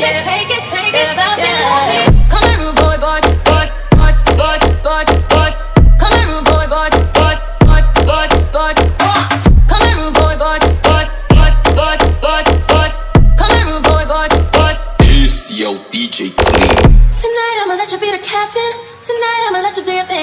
Take it, take it, take it, love it, love yeah. Come here, rude boy, boy, boy, boy, boy, boy, boy. Come here, rude boy, boy, boy, boy, boy, boy. Come here, rude boy, boy, boy, boy, boy, boy, boy. Come here, rude boy, boy, boy. This yo DJ Clean. Tonight I'ma let you be the captain. Tonight I'ma let you do your thing,